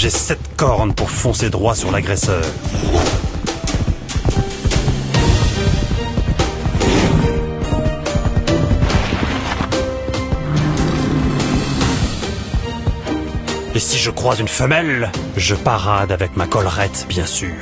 J'ai sept cornes pour foncer droit sur l'agresseur. Et si je croise une femelle, je parade avec ma collerette, bien sûr.